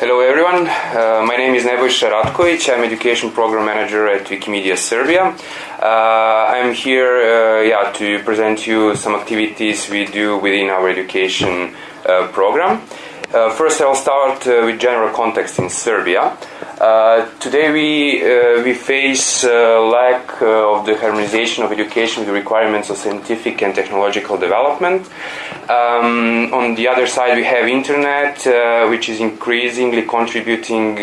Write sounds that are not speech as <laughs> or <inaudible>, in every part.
Hello everyone, uh, my name is Nebojša Ratkovic, I'm Education Program Manager at Wikimedia Serbia. Uh, I'm here uh, yeah, to present you some activities we do within our education uh, program. Uh, first, I'll start uh, with general context in Serbia. Uh, today, we uh, we face uh, lack uh, of the harmonization of education with the requirements of scientific and technological development. Um, on the other side, we have internet, which is increasingly contributing.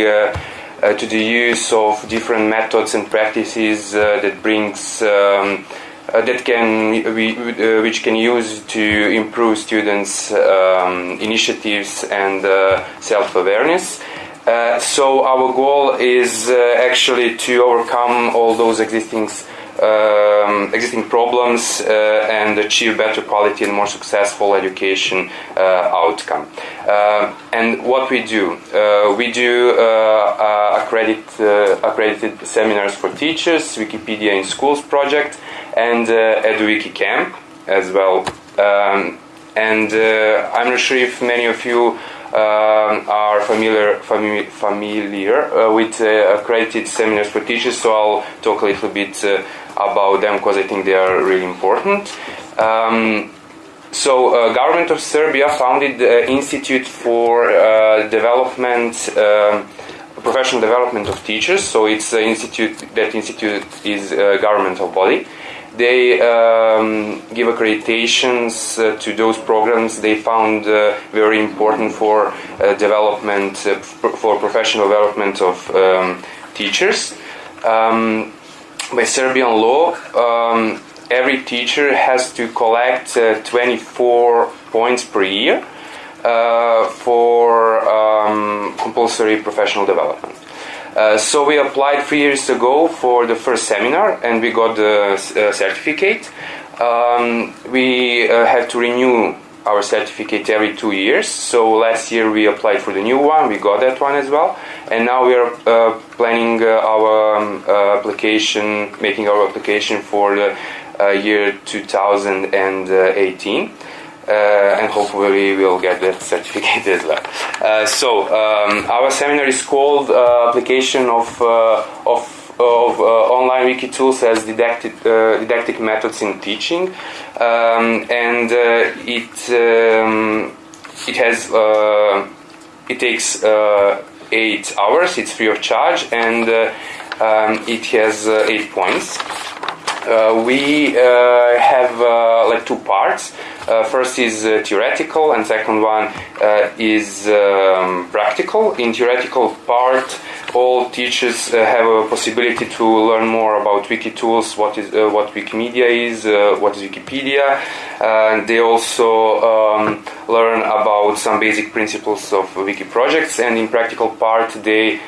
To the use of different methods and practices that brings um, that can we, uh, which can use to improve students' um, initiatives and uh, self-awareness. Uh, so our goal is uh, actually to overcome all those existing um, existing problems uh, and achieve better quality and more successful education outcome. and what we do, we do accredit, accredited seminars for teachers, Wikipedia in schools project, and uh, EduWiki Camp as well. Um, and uh, I'm not sure if many of you um, are familiar fami familiar uh, with uh, accredited seminars for teachers, so I'll talk a little bit uh, about them because I think they are really important. Um, so, uh, government of Serbia founded the Institute for Development, um, Professional Development of Teachers. So, it's an institute. That institute is a governmental body they um, give accreditations uh, to those programs they found uh, very important for uh, development, uh, for professional development of um, teachers. Um, by Serbian law, um, every teacher has to collect uh, 24 points per year for um, compulsory professional development. Uh, so we applied three years ago for the first seminar and we got the uh, certificate. Um, we uh, have to renew our certificate every two years. So last year we applied for the new one, we got that one as well, and now we are uh, planning uh, our um, application, making our application for the year 2018 uh, and hopefully we'll get that <laughs> certificate as well. Uh, so um, our seminar is called uh, application of of of uh, online wiki tools as didactic, uh, didactic methods in teaching, um, and uh, it um, it has it takes eight hours. It's free of charge, and um, it has eight points. We have like two parts. Uh, first is uh, theoretical, and second one uh, is um, practical. In theoretical part, all teachers have a possibility to learn more about wiki tools, what is what Wikimedia is, what is Wikipedia, and they also um, learn about some basic principles of wiki projects. And in practical part, they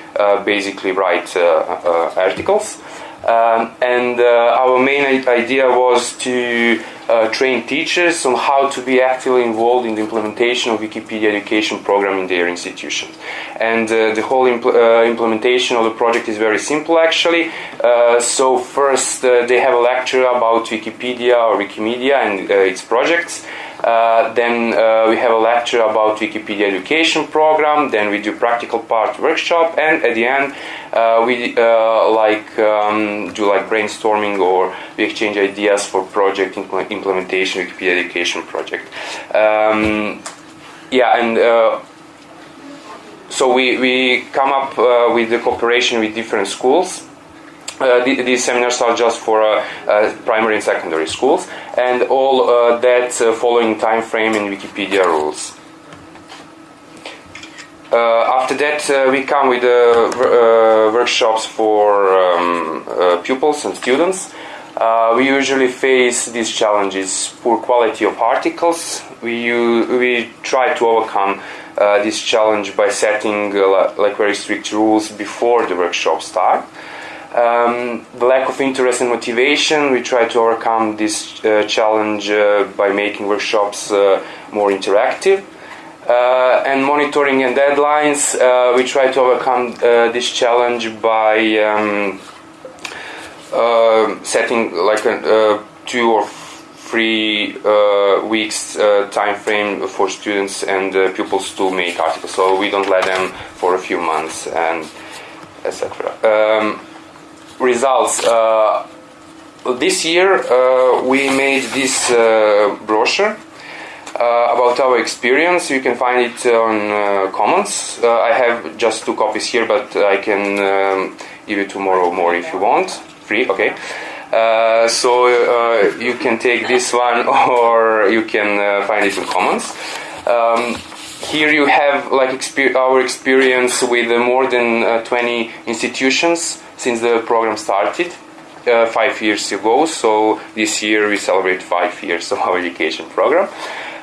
basically write articles. Um, and uh, our main idea was to uh, train teachers on how to be actively involved in the implementation of Wikipedia education program in their institutions. And uh, the whole impl uh, implementation of the project is very simple actually. Uh, so first uh, they have a lecture about Wikipedia or Wikimedia and its projects. Uh, then uh, we have a lecture about Wikipedia education program. Then we do practical part workshop, and at the end uh, we uh, like um, do like brainstorming or we exchange ideas for project impl implementation Wikipedia education project. Um, yeah, and uh, so we, we come up with the cooperation with different schools uh, these seminars are just for uh, uh, primary and secondary schools, and all uh, that uh, following time frame in Wikipedia rules. Uh, after that, we come with workshops for um, pupils and students. we usually face these challenges: poor quality of articles. We we try to overcome this challenge by setting like very strict rules before the workshop start. Um, the lack of interest and motivation, we try to overcome this uh, challenge uh, by making workshops uh, more interactive. Uh, and monitoring and deadlines, uh, we try to overcome uh, this challenge by um, setting like a, two or three weeks time frame for students and pupils to make articles. So we don't let them for a few months and etc. Um, results. Uh, this year uh, we made this uh, brochure about our experience. You can find it on Commons. I have just two copies here, but I can um, give you tomorrow more if you want. Free, okay. Uh, so uh, you can take this one <laughs> or you can uh, find it in Commons. Um, here you have like exper our experience with more than 20 institutions since the program started. Uh, five years ago. So this year we celebrate five years of our education program.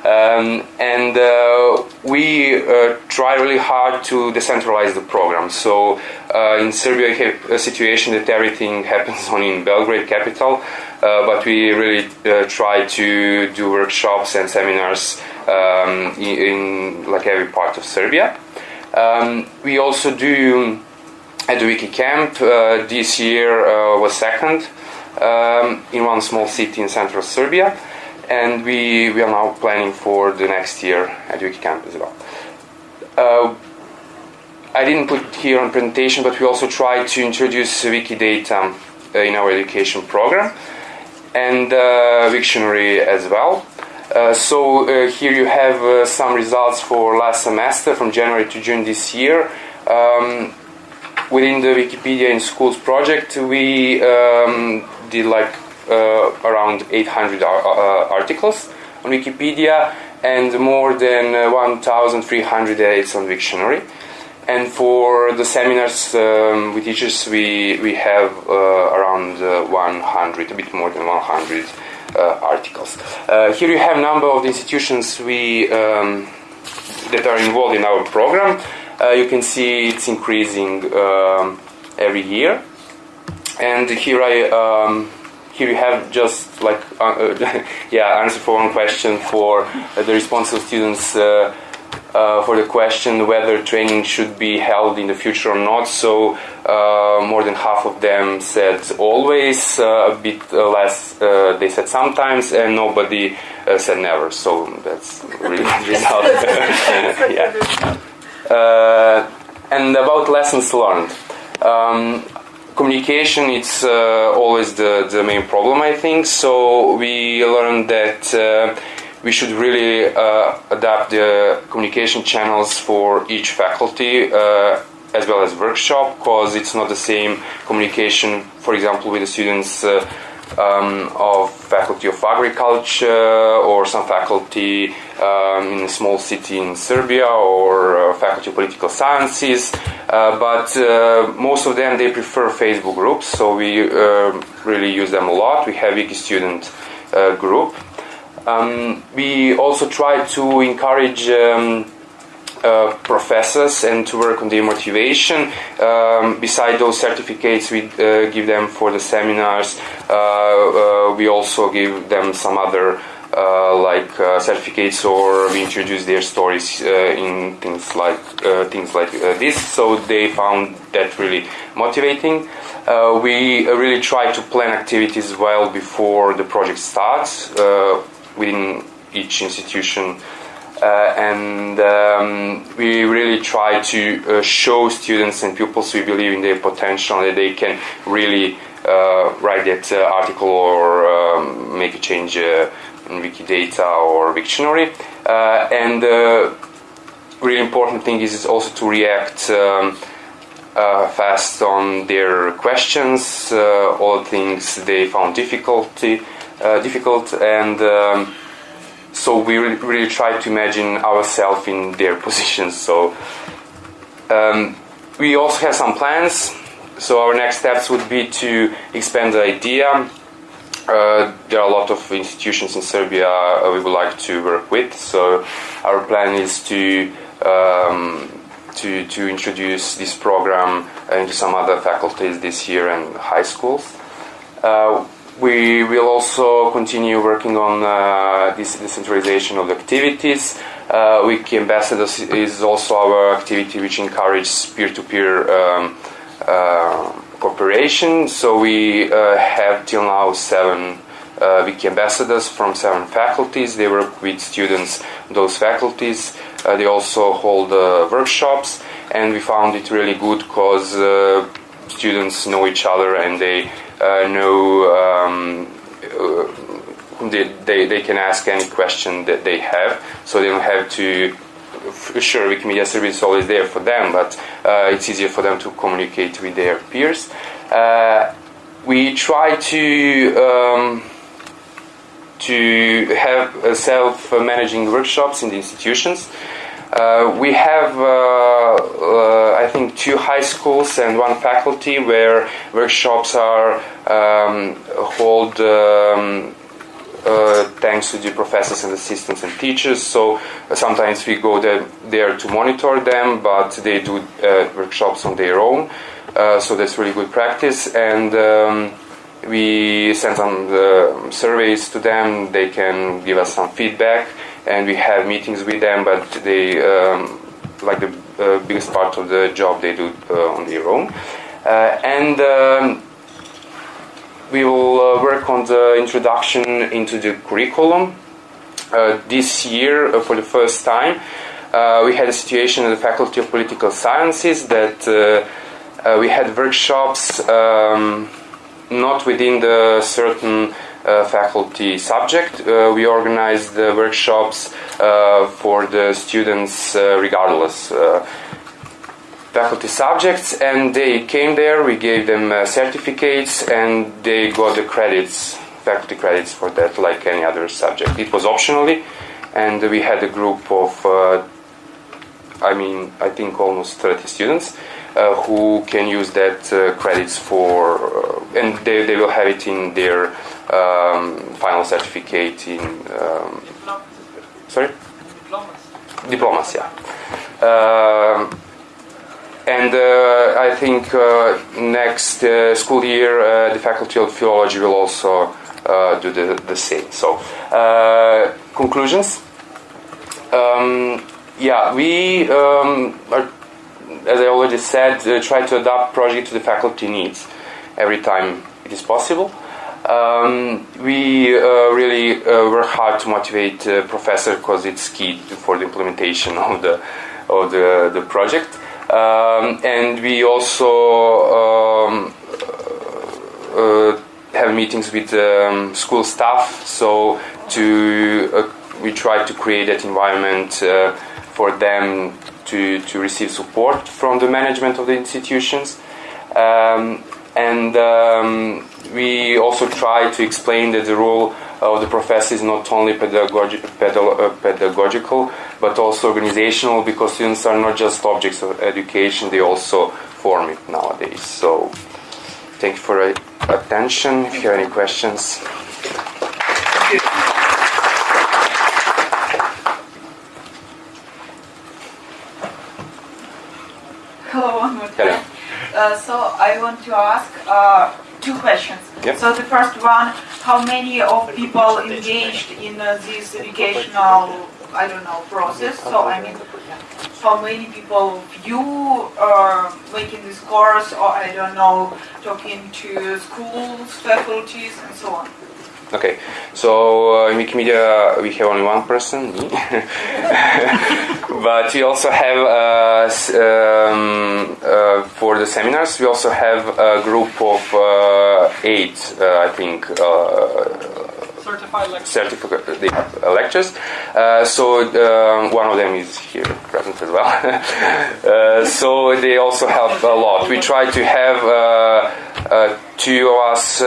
Um, and uh, we uh, try really hard to decentralize the program. So uh, in Serbia, we have a situation that everything <laughs> happens only in Belgrade, capital, uh, but we really uh, try to do workshops and seminars um, in, in, like every part of Serbia. Um, we also do EduWiki Camp. Uh, this year was second um, in one small city in central Serbia and we, we are now planning for the next year at Wikicamp as well. Uh, I didn't put here on presentation, but we also tried to introduce Wikidata uh, in our education program and uh, Wiktionary as well. Uh, so uh, here you have uh, some results for last semester from January to June this year. Um, within the Wikipedia in Schools project, we um, did like uh, around 800 uh, articles on Wikipedia and more than uh, 1,300 edits on Wiktionary. And for the seminars um, with teachers, we, we have uh, around uh, 100, a bit more than 100 uh, articles. here you have number of the institutions we, um, that are involved in our program. You can see it's increasing um, every year. And here I um, here you have just like uh, uh <laughs> yeah answer for one question for uh, the responsible students uh, uh, for the question whether training should be held in the future or not. So uh, more than half of them said always, a bit less they said sometimes, and nobody said never. So that's really <laughs> <laughs> good result. yeah. And about lessons learned. Um, communication it's uh, always the, the main problem I think so we learned that uh, we should really uh, adapt the communication channels for each faculty uh, as well as workshop because it's not the same communication for example with the students uh, um, of faculty of agriculture or some faculty um, in a small city in Serbia or uh, faculty of political sciences. Uh, but uh, most of them they prefer Facebook groups, so we uh, really use them a lot. We have Wiki Student group. Um, we also try to encourage. Um, uh, professors and to work on their motivation. Um, beside those certificates we uh, give them for the seminars, uh, we also give them some other like certificates or we introduce their stories in things like things like this. So they found that really motivating. we really try to plan activities well before the project starts within each institution uh, and um, we really try to uh, show students and pupils we believe in their potential that they can really uh, write that article or um, make a change Wikidata or Wiktionary. and the really important thing is also to react um, uh, fast on their questions, uh, all things they found difficulty, uh, difficult, and um, so we really try to imagine ourselves in their <laughs> positions. So um, we also have some plans. So our next steps would be to expand the idea. Uh, there are a lot of institutions in Serbia uh, we would like to work with. So our plan is to um, to to introduce this program into some other faculties this year and high schools. Uh, we will also continue working on uh, this decentralization of the activities. Uh, Wiki Ambassadors is also our activity which encourages peer-to-peer um, uh, cooperation. So we uh, have till now seven uh, wiki ambassadors from seven faculties. They work with students, those faculties. Uh, they also hold uh, workshops, and we found it really good because uh, students know each other and they uh, know um, they, they, they can ask any question that they have, so they don't have to sure Wikimedia Serbia is always there for them, but uh, it's easier for them to communicate with their peers. Uh, we try to um, to have self-managing workshops in the institutions. Uh, we have, uh, uh, I think, two high schools and one faculty where workshops are um, hold um, uh, thanks to the professors and assistants and teachers. So uh, sometimes we go there, there, to monitor them, but they do uh, workshops on their own. So that's really good practice. And um, we send some surveys to them. They can give us some feedback, and we have meetings with them. But they, um, like the biggest part of the job, they do on their own. and um, we will uh, work on the introduction into the curriculum. Uh, this year, uh, for the first time, uh, we had a situation in the Faculty of Political Sciences that uh, uh, we had workshops um, not within the certain faculty subject. we organized the workshops for the students regardless faculty subjects and they came there. We gave them uh, certificates and they got the credits faculty credits for that like any other subject. It was optionally and we had a group of uh, i mean i think almost 30 students uh, who can use that uh, credits for uh, and they, they will have it in their um, final certificate in um, sorry? Diplomas. Diplomas yeah. Um, and uh, I think uh, next uh, school year, the Faculty of Philology will also do the, the same. So, conclusions. Um, yeah, we um, are, as I already said, try to adapt project to the faculty needs every time it is possible. Um, we uh, really uh, work hard to motivate uh, professor because it's key for the implementation <laughs> of the of the, the project. Um, and we also um, uh, have meetings with um, school staff. So to uh, we try to create that environment uh, for them to to receive support from the management of the institutions. Um, and um, we also try to explain that the role of the professor is not only pedagogi- uh, pedagogical but also organizational because students are not just objects of education, they also form it nowadays. So, thank you for your attention. If you have any questions. Hello, one more time. Hello. Uh, so I want to ask uh, two questions. Yep. So the first one, how many of people engaged in uh, this educational, I don't know, process? So I mean, how many people you are making this course, or I don't know, talking to schools, faculties, and so on? Okay, so uh, in Wikimedia we have only one person, me. <laughs> but we also have, uh, um, uh, for the seminars, we also have a group of uh, eight, uh, I think, uh, certified lectures. Lectures. so um, one of them is here present as well. <laughs> so they also help a lot. We try to have two of us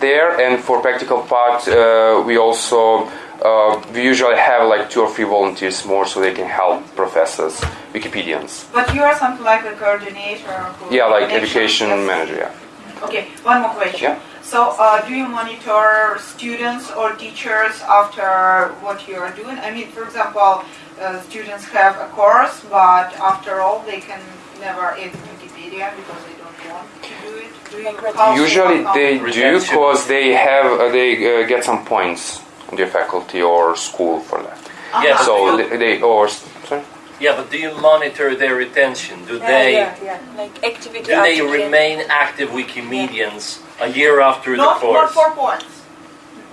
there, and for practical part, uh, we also uh, we usually have like two or three volunteers more, so they can help professors, Wikipedians. But you are something like a coordinator. Yeah, like education yes. manager. Yeah. Okay, one more question. Yeah. So, uh, do you monitor students or teachers after what you are doing? I mean, for example, uh, students have a course, but after all, they can never edit Wikipedia because they don't want to do it. Usually they do because they have uh, they uh, get some points on their faculty or school for that. Uh-huh. Yeah, so they, they, or sorry. Yeah, but do you monitor their retention? Do yeah, they yeah, yeah. like activity? Do they remain active Wikimedians a year after not, the course? Not for points.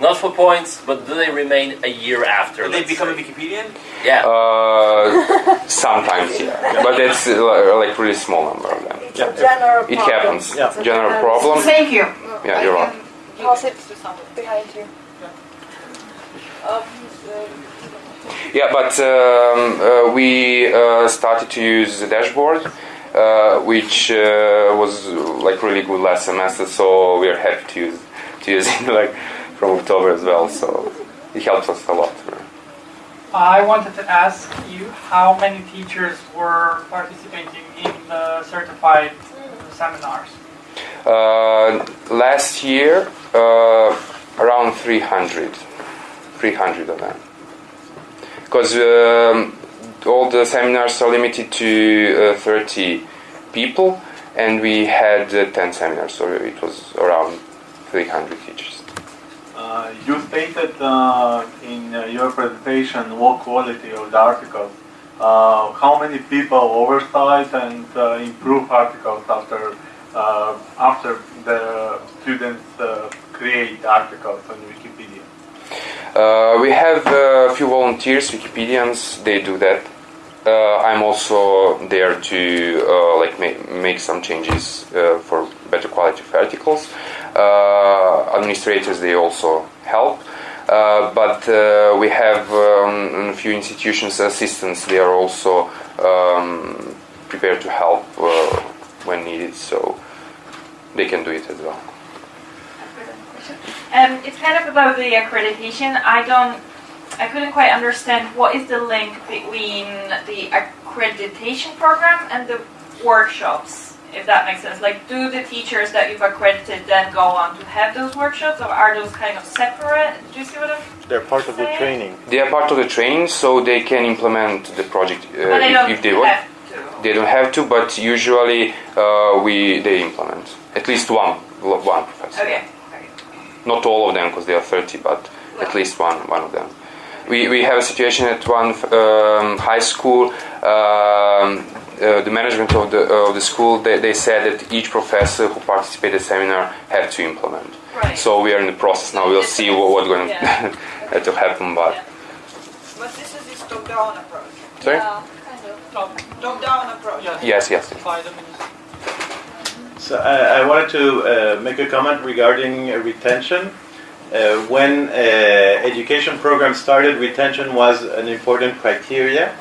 Not for points, but do they remain a year after? Do they let's become a say? Wikipedian? Yeah. Uh, <laughs> sometimes, yeah, but it's uh, like really small number of them. It's a general It problem. happens. Yeah. It's General problem. Thank you. Yeah, you're can welcome. Pass it it to somebody. behind you. Um, Yeah, but um, uh, we uh, started to use the dashboard, uh, which uh, was like really good last semester. So we are happy to use to use it <laughs> like from October as well. So it helps us a lot. I wanted to ask you how many teachers were participating in the certified seminars? Uh, last year, uh, around 300, 300 of them. Because um, all the seminars are limited to uh, 30 people, and we had uh, 10 seminars, so it was around 300 teachers. Uh, you stated uh, in uh, your presentation low quality of the articles. Uh, how many people oversight and uh, improve articles after after the students create articles on Wikipedia? We have a few volunteers, Wikipedians, they do that. I'm also there to like ma- make some changes for better quality of articles. Uh, administrators they also help, uh, but uh, we have um, a few institutions assistants. They are also um, prepared to help when needed, so they can do it as well. Um, it's kind of about the accreditation. I don't, I couldn't quite understand what is the link between the accreditation program and the workshops, if that makes sense. Like, do the teachers that you've accredited then go on to have those workshops, or are those kind of separate? Do you see what I'm? They're part of the training. They are part of the training, so they can implement the project uh, But they don't if, if they want. to. They don't have to, but usually uh, we they implement at least one one professor. Okay. okay. Not all of them, because there are thirty, but at least one one of them. We, we have a situation at one um, high school. Um, uh, the management of the of the school they, they said that each professor who participated in the seminar had to implement. Right. So we are in the process now. We'll see what, what's going Yeah. <laughs> to happen. But Yeah. But this is this top-down approach. sorry. yeah, kind of. Top, Top-down approach. yeah, Yes, yes. by the minister. So I, I wanted to uh, make a comment regarding uh, retention. Uh, when uh, education program started, retention was an important criteria.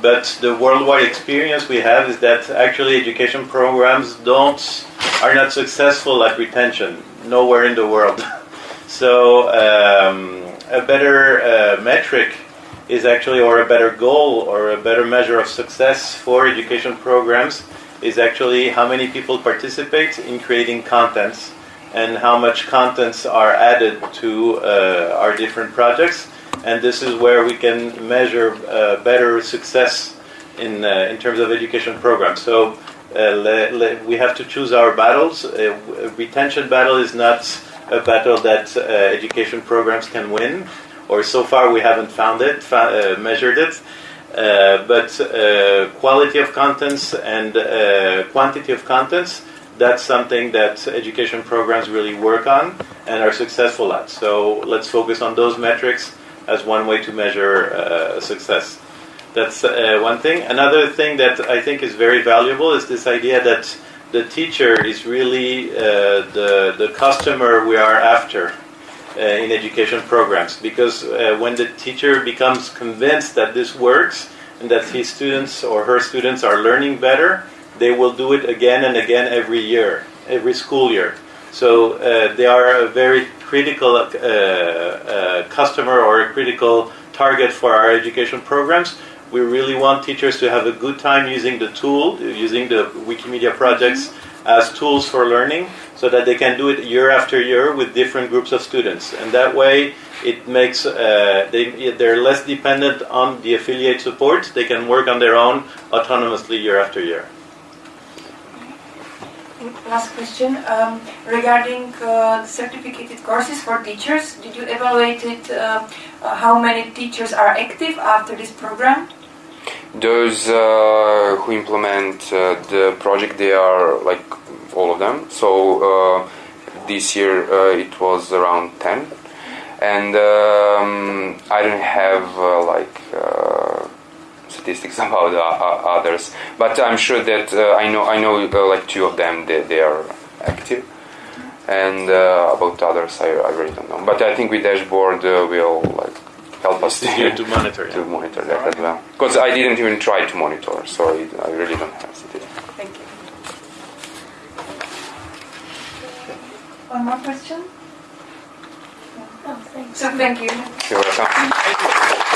But the worldwide experience we have is that actually education programs don't are not successful at retention nowhere in the world. <laughs> so um, a better uh, metric is actually, or a better goal, or a better measure of success for education programs is actually how many people participate in creating contents and how much contents are added to uh, our different projects. And this is where we can measure uh, better success in, uh, in terms of education programs. So uh, le- le- we have to choose our battles. Uh, w- retention battle is not a battle that uh, education programs can win, or so far we haven't found it, uh, measured it. Uh, but uh, quality of contents and uh, quantity of contents, that's something that education programs really work on and are successful at. So let's focus on those metrics as one way to measure uh, success. That's uh, one thing. Another thing that I think is very valuable is this idea that the teacher is really uh, the, the customer we are after uh, in education programs because uh, when the teacher becomes convinced that this works and that his students or her students are learning better, they will do it again and again every year, every school year. So uh, they are a very critical uh, uh, customer or a critical target for our education programs. We really want teachers to have a good time using the tool, using the Wikimedia projects as tools for learning so that they can do it year after year with different groups of students. And that way, it makes uh, they, they're less dependent on the affiliate support. They can work on their own autonomously year after year. Last question um, regarding uh, certificated courses for teachers. Did you evaluate it? Uh, uh, how many teachers are active after this program? Those uh, who implement uh, the project, they are like all of them. So this year it was around 10. and um, I don't have like statistics about uh, uh, others, but I'm sure that uh, I know I know uh, like two of them they, they are active, and uh, about others I, I really don't know. But I think with dashboard uh, will like help us Easier to monitor. to monitor that as well. Because I didn't even try to monitor, so I, I really don't have statistics. Thank you. One more question? So thank you. You're welcome.